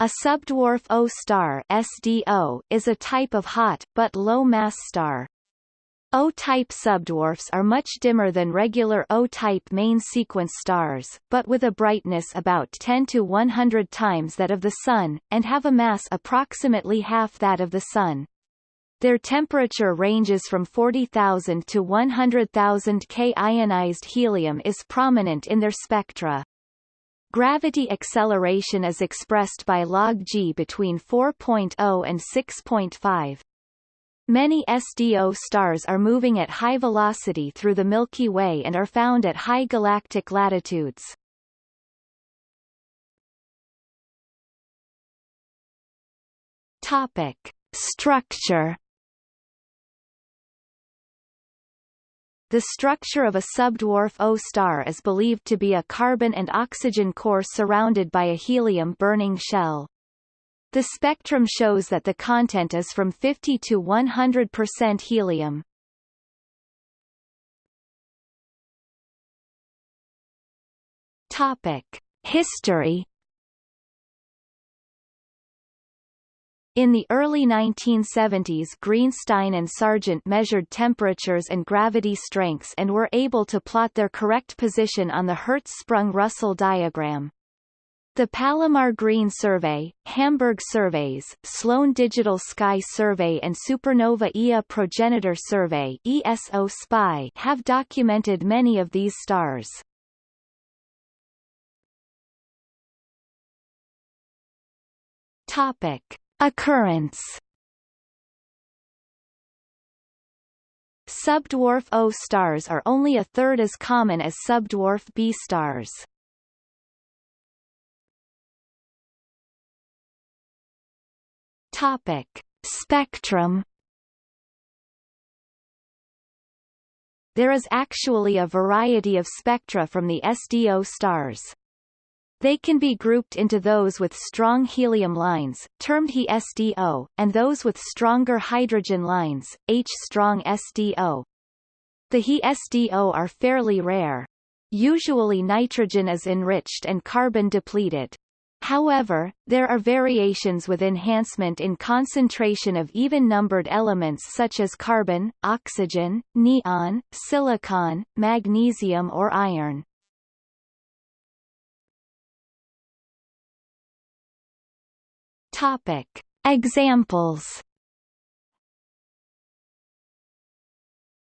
A subdwarf O star SDO is a type of hot, but low-mass star. O-type subdwarfs are much dimmer than regular O-type main sequence stars, but with a brightness about 10 to 100 times that of the Sun, and have a mass approximately half that of the Sun. Their temperature ranges from 40,000 to 100,000 K. Ionized helium is prominent in their spectra. Gravity acceleration is expressed by log g between 4.0 and 6.5. Many SDO stars are moving at high velocity through the Milky Way and are found at high galactic latitudes. Topic. Structure The structure of a subdwarf O star is believed to be a carbon and oxygen core surrounded by a helium-burning shell. The spectrum shows that the content is from 50 to 100% helium. Topic: History In the early 1970s Greenstein and Sargent measured temperatures and gravity strengths and were able to plot their correct position on the Hertzsprung-Russell diagram. The Palomar Green Survey, Hamburg Surveys, Sloan Digital Sky Survey and Supernova Ia Progenitor Survey ESO SPY have documented many of these stars. Topic. Occurrence Subdwarf O stars are only a third as common as subdwarf B stars. Topic: Spectrum There is actually a variety of spectra from the SDO stars. They can be grouped into those with strong helium lines, termed He-SDO, and those with stronger hydrogen lines, H-strong SDO. The He-SDO are fairly rare. Usually nitrogen is enriched and carbon depleted. However, there are variations with enhancement in concentration of even-numbered elements such as carbon, oxygen, neon, silicon, magnesium or iron. Topic. Examples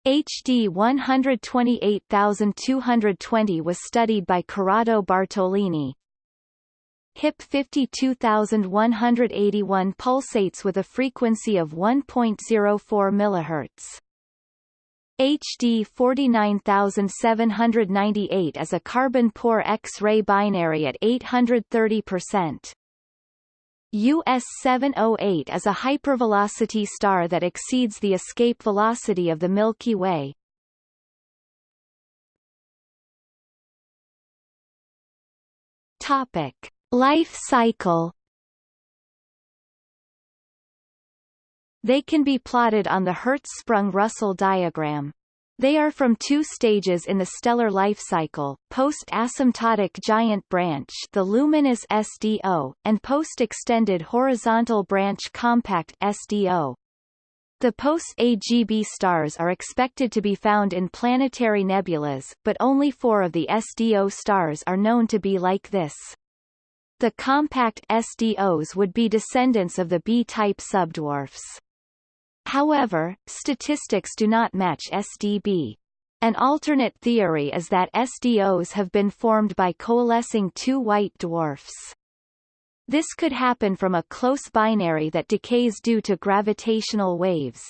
HD 128220 was studied by Corrado Bartolini. HIP 52181 pulsates with a frequency of 1.04 MHz. HD 49798 is a carbon-poor X-ray binary at 830%. US 708 is a hypervelocity star that exceeds the escape velocity of the Milky Way. Topic: Life cycle. They can be plotted on the Hertzsprung-Russell diagram. They are from two stages in the stellar life cycle, post-asymptotic giant branch the luminous SDO, and post-extended horizontal branch compact SDO. The post-AGB stars are expected to be found in planetary nebulas, but only four of the SDO stars are known to be like this. The compact SDOs would be descendants of the B-type subdwarfs. However, statistics do not match SDB. An alternate theory is that SDOs have been formed by coalescing two white dwarfs. This could happen from a close binary that decays due to gravitational waves.